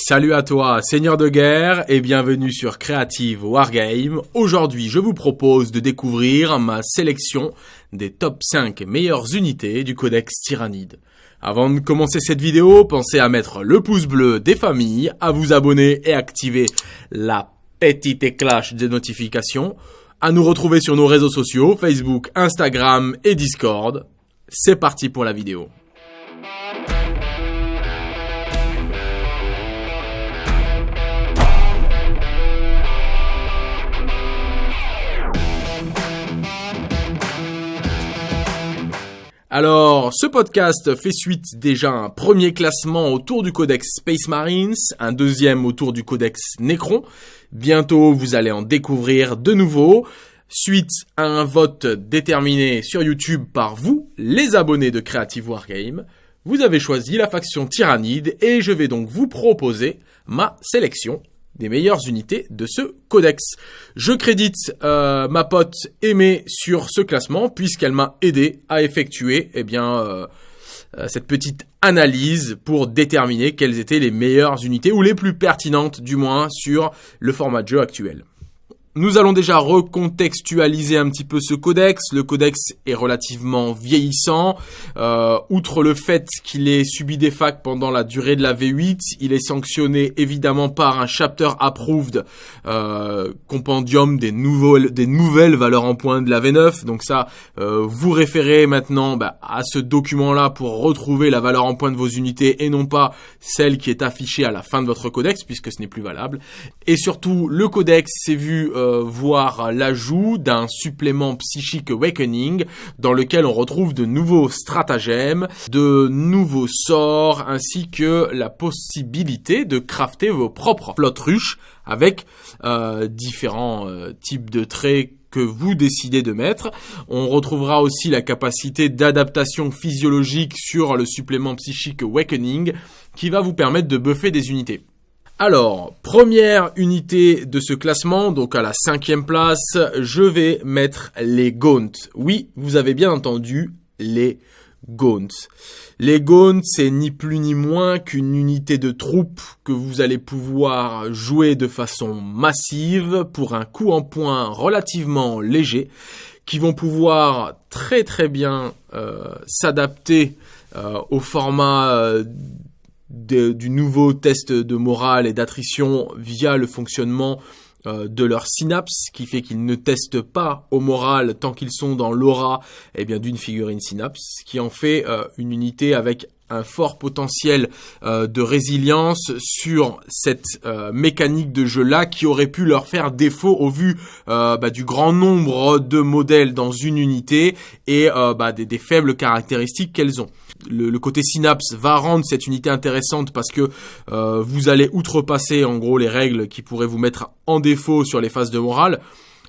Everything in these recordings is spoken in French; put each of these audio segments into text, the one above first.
Salut à toi, seigneur de guerre, et bienvenue sur Creative Wargame. Aujourd'hui, je vous propose de découvrir ma sélection des top 5 meilleures unités du codex Tyrannide. Avant de commencer cette vidéo, pensez à mettre le pouce bleu des familles, à vous abonner et activer la petite cloche de notifications, à nous retrouver sur nos réseaux sociaux, Facebook, Instagram et Discord. C'est parti pour la vidéo. Alors, ce podcast fait suite déjà à un premier classement autour du codex Space Marines, un deuxième autour du codex Necron. Bientôt, vous allez en découvrir de nouveaux. Suite à un vote déterminé sur YouTube par vous, les abonnés de Creative Wargame, vous avez choisi la faction Tyrannide et je vais donc vous proposer ma sélection des meilleures unités de ce codex. Je crédite euh, ma pote Aimée sur ce classement puisqu'elle m'a aidé à effectuer eh bien euh, euh, cette petite analyse pour déterminer quelles étaient les meilleures unités ou les plus pertinentes du moins sur le format de jeu actuel. Nous allons déjà recontextualiser un petit peu ce codex. Le codex est relativement vieillissant. Euh, outre le fait qu'il ait subi des facs pendant la durée de la V8, il est sanctionné évidemment par un chapter approved euh, compendium des, nouvelles, valeurs en points de la V9. Donc ça, euh, vous référez maintenant bah, à ce document-là pour retrouver la valeur en points de vos unités et non pas celle qui est affichée à la fin de votre codex puisque ce n'est plus valable. Et surtout, le codex s'est vu voir l'ajout d'un supplément psychique Awakening dans lequel on retrouve de nouveaux stratagèmes, de nouveaux sorts ainsi que la possibilité de crafter vos propres flottes ruches avec euh, différents euh, types de traits que vous décidez de mettre. On retrouvera aussi la capacité d'adaptation physiologique sur le supplément psychique Awakening qui va vous permettre de buffer des unités. Alors, première unité de ce classement, donc à la cinquième place, je vais mettre les Gaunt. Oui, vous avez bien entendu, les Gaunt. Les Gaunt, c'est ni plus ni moins qu'une unité de troupes que vous allez pouvoir jouer de façon massive pour un coup en point relativement léger, qui vont pouvoir très très bien euh, s'adapter euh, au format euh, du nouveau test de morale et d'attrition via le fonctionnement euh, de leur synapse, qui fait qu'ils ne testent pas au moral tant qu'ils sont dans l'aura eh bien d'une figurine synapse, qui en fait euh, une unité avec un fort potentiel euh, de résilience sur cette mécanique de jeu là qui aurait pu leur faire défaut au vu bah, du grand nombre de modèles dans une unité et bah, des faibles caractéristiques qu'elles ont le, côté synapse va rendre cette unité intéressante parce que euh, vous allez outrepasser en gros les règles qui pourraient vous mettre en défaut sur les phases de morale.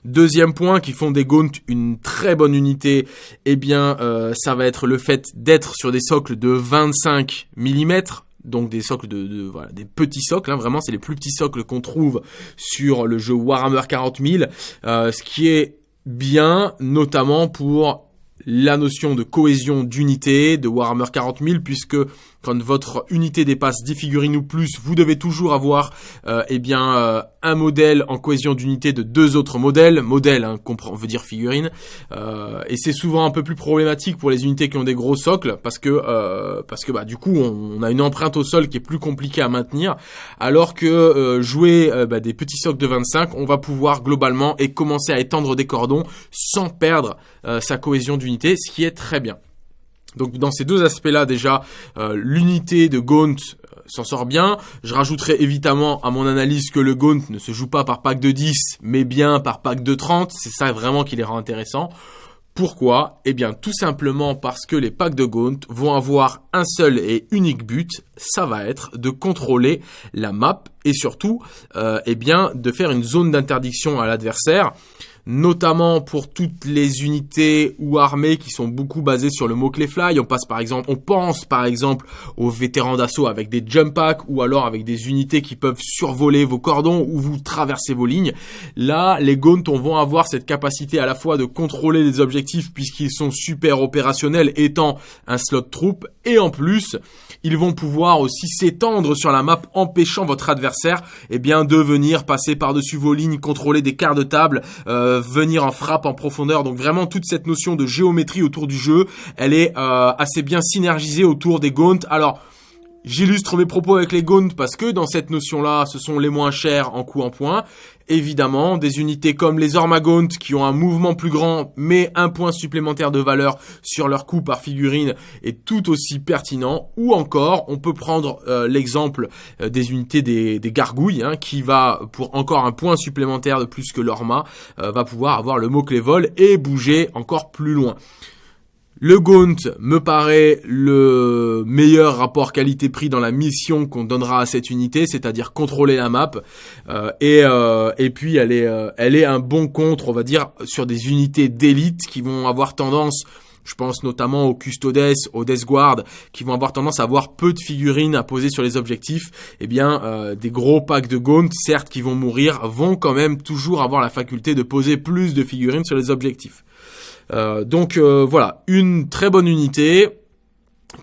Deuxième point qui font des Gaunt une très bonne unité, eh bien euh, ça va être le fait d'être sur des socles de 25 mm, donc des socles de, voilà, des petits socles, hein, vraiment c'est les plus petits socles qu'on trouve sur le jeu Warhammer 40 000, euh, ce qui est bien notamment pour la notion de cohésion d'unité de Warhammer 40 000 puisque quand votre unité dépasse 10 figurines ou plus, vous devez toujours avoir euh, eh bien euh, un modèle en cohésion d'unité de deux autres modèles, modèle hein, comprend veut dire figurine, euh, et c'est souvent un peu plus problématique pour les unités qui ont des gros socles parce que euh, parce que bah du coup on, a une empreinte au sol qui est plus compliquée à maintenir, alors que jouer bah, des petits socles de 25, on va pouvoir globalement et commencer à étendre des cordons sans perdre sa cohésion d'unité, ce qui est très bien. Donc dans ces deux aspects-là déjà, euh, l'unité de Gaunt euh, s'en sort bien. Je rajouterai évidemment à mon analyse que le Gaunt ne se joue pas par pack de 10, mais bien par pack de 30. C'est ça vraiment qui les rend intéressants. Pourquoi? Eh bien tout simplement parce que les packs de Gaunt vont avoir un seul et unique but, ça va être de contrôler la map et surtout euh, eh bien de faire une zone d'interdiction à l'adversaire. Notamment pour toutes les unités ou armées qui sont beaucoup basées sur le mot-clé fly. On passe par exemple, on pense par exemple aux vétérans d'assaut avec des jump packs ou alors avec des unités qui peuvent survoler vos cordons ou vous traverser vos lignes. Là, les Gaunt vont avoir cette capacité à la fois de contrôler les objectifs puisqu'ils sont super opérationnels étant un slot troupe et en plus, ils vont pouvoir aussi s'étendre sur la map empêchant votre adversaire eh bien, de venir passer par-dessus vos lignes, contrôler des quarts de table, euh, venir en frappe en profondeur. Donc vraiment toute cette notion de géométrie autour du jeu, elle est euh, assez bien synergisée autour des Gaunt. Alors, J'illustre mes propos avec les Gaunt parce que dans cette notion-là, ce sont les moins chers en coût en point. Évidemment, des unités comme les Ormagaunt qui ont un mouvement plus grand mais un point supplémentaire de valeur sur leur coût par figurine est tout aussi pertinent. Ou encore, on peut prendre euh, l'exemple euh, des unités des, gargouilles hein, qui va, pour encore un point supplémentaire de plus que l'Orma, euh, va pouvoir avoir le mot-clé vol et bouger encore plus loin. Le Gaunt me paraît le meilleur rapport qualité-prix dans la mission qu'on donnera à cette unité, c'est-à-dire contrôler la map. Euh, et, euh, et puis elle est, euh, elle est un bon contre, on va dire, sur des unités d'élite qui vont avoir tendance je pense notamment aux Custodes, aux Death Guard, qui vont avoir tendance à avoir peu de figurines à poser sur les objectifs. Eh bien, des gros packs de Gaunt, certes qui vont mourir, vont quand même toujours avoir la faculté de poser plus de figurines sur les objectifs. Euh, donc euh, voilà, une très bonne unité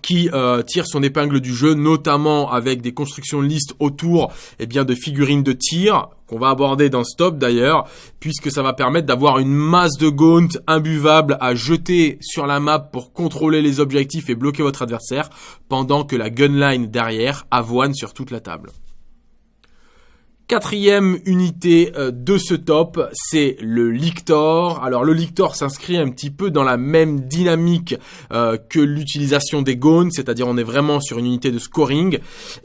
qui euh, tire son épingle du jeu, notamment avec des constructions de liste autour eh bien, de figurines de tir, qu'on va aborder dans Stop d'ailleurs, puisque ça va permettre d'avoir une masse de gaunt imbuvable à jeter sur la map pour contrôler les objectifs et bloquer votre adversaire, pendant que la gunline derrière avoine sur toute la table. Quatrième unité euh, de ce top, c'est le Lictor. Alors le Lictor s'inscrit un petit peu dans la même dynamique euh, que l'utilisation des Gones, c'est-à-dire on est vraiment sur une unité de scoring.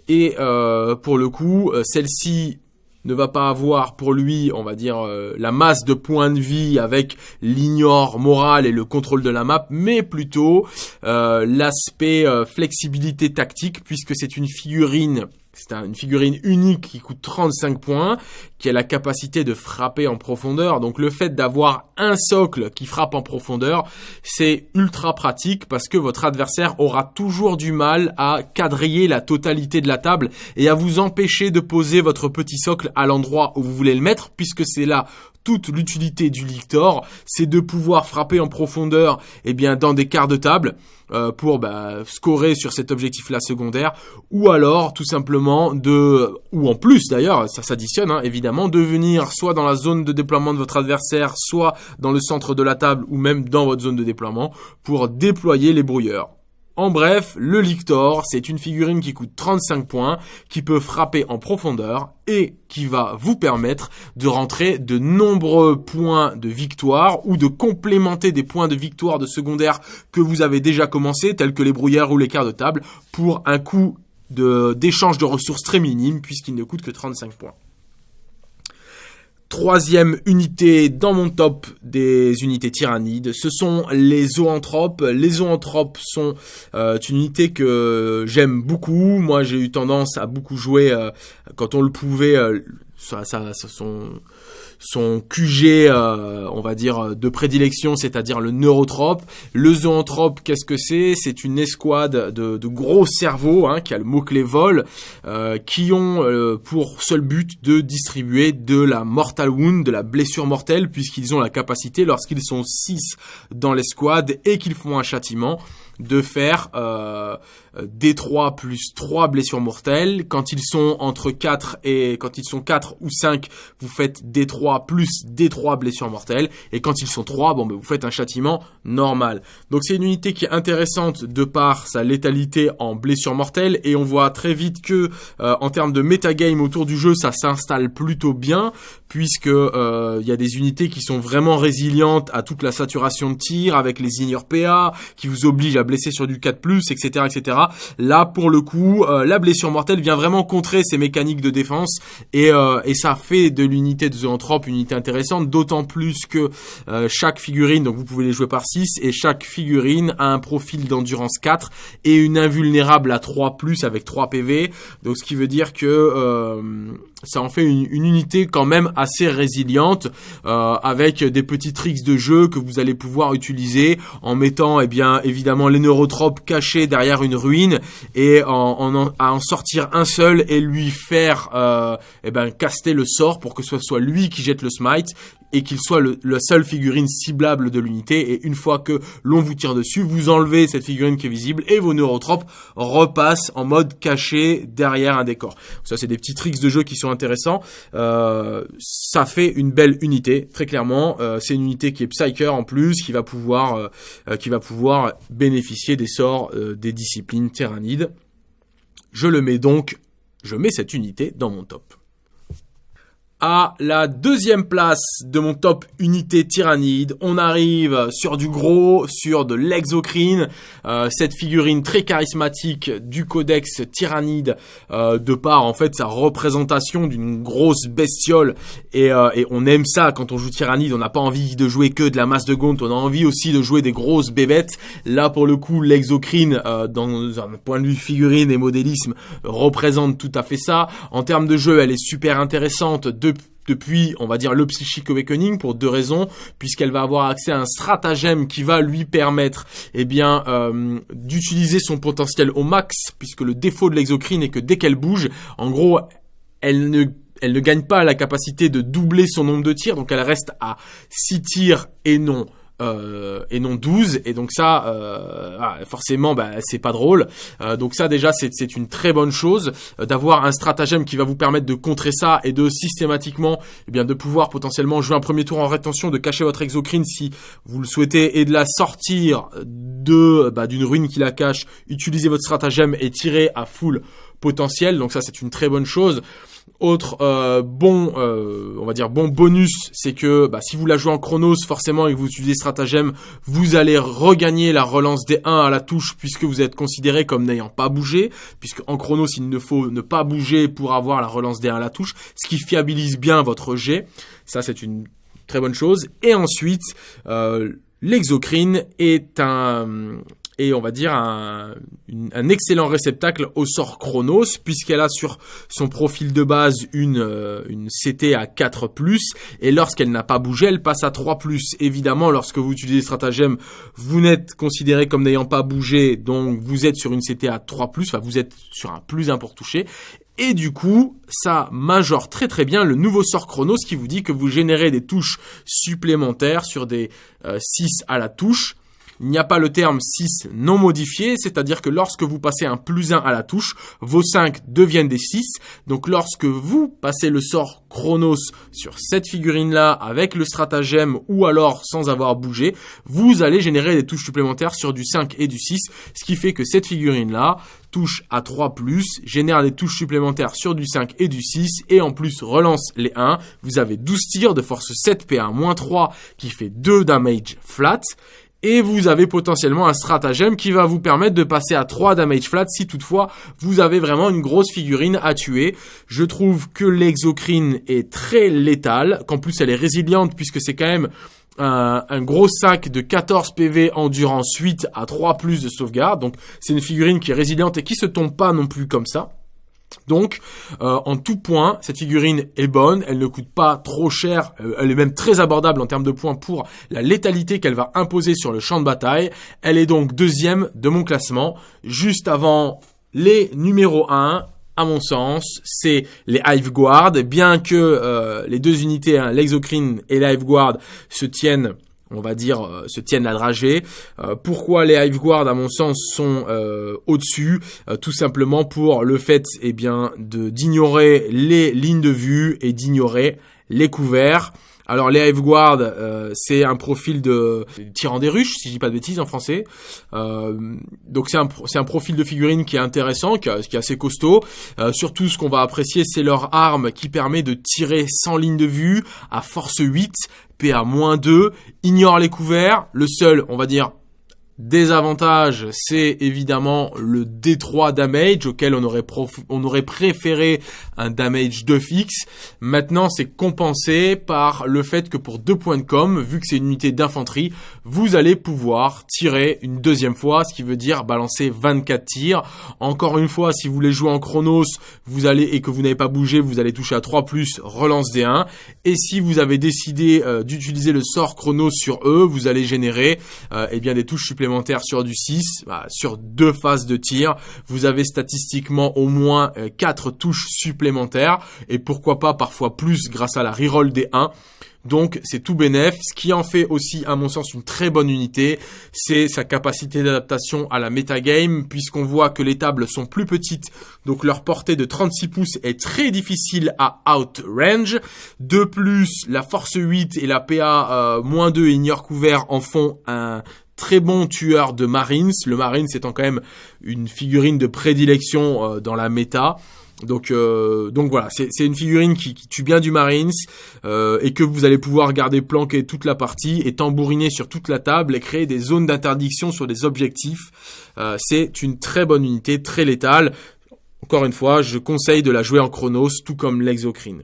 Et euh, pour le coup, celle-ci ne va pas avoir pour lui, on va dire, la masse de points de vie avec l'ignore moral et le contrôle de la map, mais plutôt l'aspect flexibilité tactique, puisque c'est une figurine c'est une figurine unique qui coûte 35 points, qui a la capacité de frapper en profondeur. Donc le fait d'avoir un socle qui frappe en profondeur, c'est ultra pratique parce que votre adversaire aura toujours du mal à quadriller la totalité de la table et à vous empêcher de poser votre petit socle à l'endroit où vous voulez le mettre puisque c'est là toute l'utilité du Lictor, c'est de pouvoir frapper en profondeur eh bien, dans des quarts de table euh, pour bah, scorer sur cet objectif-là secondaire, ou alors tout simplement de, ou en plus d'ailleurs, ça s'additionne hein, évidemment, de venir soit dans la zone de déploiement de votre adversaire, soit dans le centre de la table, ou même dans votre zone de déploiement, pour déployer les brouilleurs. En bref, le Lictor, c'est une figurine qui coûte 35 points, qui peut frapper en profondeur et qui va vous permettre de rentrer de nombreux points de victoire ou de complémenter des points de victoire de secondaire que vous avez déjà commencé, tels que les brouillères ou les quarts de table, pour un coût d'échange de ressources très minime puisqu'il ne coûte que 35 points. Troisième unité dans mon top des unités tyrannides, ce sont les zoanthropes. Les zoanthropes sont euh, une unité que j'aime beaucoup. Moi, j'ai eu tendance à beaucoup jouer euh, quand on le pouvait. Euh, ça, ça, ça son QG, euh, on va dire, de prédilection, c'est-à-dire le neurotrope. Le zoanthrope, qu'est-ce que c'est? C'est une escouade de, gros cerveaux, hein, qui a le mot-clé vol, euh, qui ont euh, pour seul but de distribuer de la mortal wound, de la blessure mortelle, puisqu'ils ont la capacité, lorsqu'ils sont 6 dans l'escouade et qu'ils font un châtiment, de faire euh, D3 plus 3 blessures mortelles. Quand ils sont entre 4 et quand ils sont 4 ou 5, vous faites D3 plus D3 blessures mortelles. Et quand ils sont 3, bon, ben, vous faites un châtiment normal. Donc c'est une unité qui est intéressante de par sa létalité en blessures mortelles. Et on voit très vite que euh, en termes de metagame autour du jeu, ça s'installe plutôt bien puisque euh, il y a des unités qui sont vraiment résilientes à toute la saturation de tir avec les ignore PA qui vous obligent à blessé sur du 4+, etc., etc. Là, pour le coup, la blessure mortelle vient vraiment contrer ces mécaniques de défense et, et ça fait de l'unité de Zoanthrope une unité intéressante, d'autant plus que chaque figurine, donc vous pouvez les jouer par 6, et chaque figurine a un profil d'endurance 4 et une invulnérable à 3+, avec 3 PV, donc ce qui veut dire que euh, ça en fait une, unité quand même assez résiliente euh, avec des petits tricks de jeu que vous allez pouvoir utiliser en mettant eh bien évidemment les neurotropes cachés derrière une ruine et à en sortir un seul et lui faire euh, eh ben caster le sort pour que ce soit lui qui jette le smite et qu'il soit le, la seule figurine ciblable de l'unité. Et une fois que l'on vous tire dessus, vous enlevez cette figurine qui est visible et vos neurotropes repassent en mode caché derrière un décor. Ça, c'est des petits tricks de jeu qui sont intéressants. Euh, ça fait une belle unité, très clairement. Euh, c'est une unité qui est Psyker en plus, qui va pouvoir, euh, euh, qui va pouvoir bénéficier des sorts euh, des disciplines tyrannides. Je le mets donc, je mets cette unité dans mon top à la deuxième place de mon top unité tyrannide. On arrive sur du gros, sur de l'exocrine, euh, cette figurine très charismatique du codex tyrannide, euh, de par en fait sa représentation d'une grosse bestiole. Et, euh, on aime ça quand on joue tyrannide, on n'a pas envie de jouer que de la masse de gaunt, on a envie aussi de jouer des grosses bébêtes. Là pour le coup, l'exocrine, dans un point de vue figurine et modélisme, représente tout à fait ça. En termes de jeu, elle est super intéressante. Depuis, on va dire, le Psychic Awakening pour deux raisons, puisqu'elle va avoir accès à un stratagème qui va lui permettre, eh bien, euh, d'utiliser son potentiel au max, puisque le défaut de l'exocrine est que dès qu'elle bouge, en gros, elle ne elle ne gagne pas la capacité de doubler son nombre de tirs, donc elle reste à 6 tirs et non euh, et non 12 et donc ça euh, ah, forcément bah, c'est pas drôle. Euh, donc ça déjà c'est une très bonne chose d'avoir un stratagème qui va vous permettre de contrer ça et de systématiquement eh bien de pouvoir potentiellement jouer un premier tour en rétention de cacher votre exocrine si vous le souhaitez et de la sortir de bah, d'une ruine qui la cache. Utiliser votre stratagème et tirer à full potentiel. Donc ça c'est une très bonne chose autre euh, bon, euh, on va dire bon bonus, c'est que bah, si vous la jouez en chronos, forcément et que vous utilisez stratagème, vous allez regagner la relance des 1 à la touche puisque vous êtes considéré comme n'ayant pas bougé, puisque en chronos il ne faut ne pas bouger pour avoir la relance des 1 à la touche, ce qui fiabilise bien votre jet. Ça c'est une très bonne chose. Et ensuite, euh, l'exocrine est un et on va dire un, excellent réceptacle au sort Chronos puisqu'elle a sur son profil de base une, euh, une CT à 4+, et lorsqu'elle n'a pas bougé, elle passe à 3+. Évidemment, lorsque vous utilisez stratagème, vous n'êtes considéré comme n'ayant pas bougé, donc vous êtes sur une CT à 3+, enfin vous êtes sur un plus 1 pour toucher, et du coup, ça majore très très bien le nouveau sort Chronos qui vous dit que vous générez des touches supplémentaires sur des 6 euh, à la touche il n'y a pas le terme 6 non modifié, c'est-à-dire que lorsque vous passez un plus 1 à la touche, vos 5 deviennent des 6. Donc lorsque vous passez le sort Chronos sur cette figurine-là avec le stratagème ou alors sans avoir bougé, vous allez générer des touches supplémentaires sur du 5 et du 6, ce qui fait que cette figurine-là touche à 3+, génère des touches supplémentaires sur du 5 et du 6, et en plus relance les 1. Vous avez 12 tirs de force 7 PA-3 qui fait 2 damage flat, et vous avez potentiellement un stratagème qui va vous permettre de passer à 3 damage flat si toutefois vous avez vraiment une grosse figurine à tuer. Je trouve que l'exocrine est très létale, qu'en plus elle est résiliente puisque c'est quand même un, gros sac de 14 PV endurance 8 à 3 plus de sauvegarde. Donc c'est une figurine qui est résiliente et qui se tombe pas non plus comme ça. Donc, euh, en tout point, cette figurine est bonne, elle ne coûte pas trop cher, euh, elle est même très abordable en termes de points pour la létalité qu'elle va imposer sur le champ de bataille. Elle est donc deuxième de mon classement, juste avant les numéros 1, à mon sens, c'est les Hive Guard, bien que euh, les deux unités, hein, l'Exocrine et l'Hive Guard, se tiennent on va dire, euh, se tiennent à dragée. Euh, pourquoi les Hive Guard, à mon sens, sont euh, au-dessus? Tout simplement pour le fait eh bien, d'ignorer les lignes de vue et d'ignorer les couverts. Alors les Hive Guard, c'est un profil de tirant des ruches, si je dis pas de bêtises en français. donc c'est un, un profil de figurine qui est intéressant, qui, est assez costaud. surtout ce qu'on va apprécier, c'est leur arme qui permet de tirer sans ligne de vue à force 8 PA-2, ignore les couverts. Le seul, on va dire, Désavantage, c'est évidemment le D3 damage auquel on aurait, on aurait préféré un damage de fixe. Maintenant, c'est compensé par le fait que pour 2 points de com, vu que c'est une unité d'infanterie, vous allez pouvoir tirer une deuxième fois, ce qui veut dire balancer 24 tirs. Encore une fois, si vous voulez jouer en chronos, vous allez et que vous n'avez pas bougé, vous allez toucher à 3 plus, relance D1. Et si vous avez décidé euh, d'utiliser le sort chronos sur eux, vous allez générer euh, eh bien des touches supplémentaires sur du 6, bah, sur deux phases de tir, vous avez statistiquement au moins 4 euh, touches supplémentaires et pourquoi pas parfois plus grâce à la reroll des 1. Donc c'est tout bénef. Ce qui en fait aussi, à mon sens, une très bonne unité, c'est sa capacité d'adaptation à la metagame, puisqu'on voit que les tables sont plus petites, donc leur portée de 36 pouces est très difficile à outrange. De plus, la force 8 et la PA euh, moins 2 et ignore couvert en font un très bon tueur de Marines. Le Marines étant quand même une figurine de prédilection euh, dans la méta. Donc, euh, donc voilà, c'est une figurine qui, tue bien du Marines euh, et que vous allez pouvoir garder planqué toute la partie et tambouriner sur toute la table et créer des zones d'interdiction sur des objectifs. c'est une très bonne unité, très létale. Encore une fois, je conseille de la jouer en Chronos, tout comme l'Exocrine.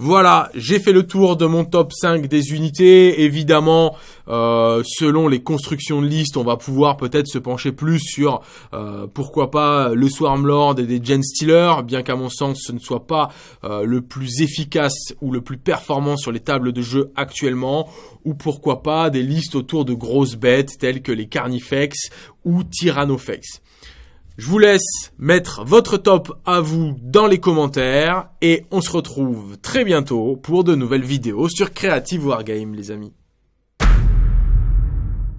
Voilà, j'ai fait le tour de mon top 5 des unités. Évidemment, euh, selon les constructions de liste, on va pouvoir peut-être se pencher plus sur, euh, pourquoi pas, le Swarmlord et des Gen Stealer, bien qu'à mon sens, ce ne soit pas euh, le plus efficace ou le plus performant sur les tables de jeu actuellement, ou pourquoi pas des listes autour de grosses bêtes telles que les Carnifex ou Tyrannofex. Je vous laisse mettre votre top à vous dans les commentaires et on se retrouve très bientôt pour de nouvelles vidéos sur Creative Wargame les amis.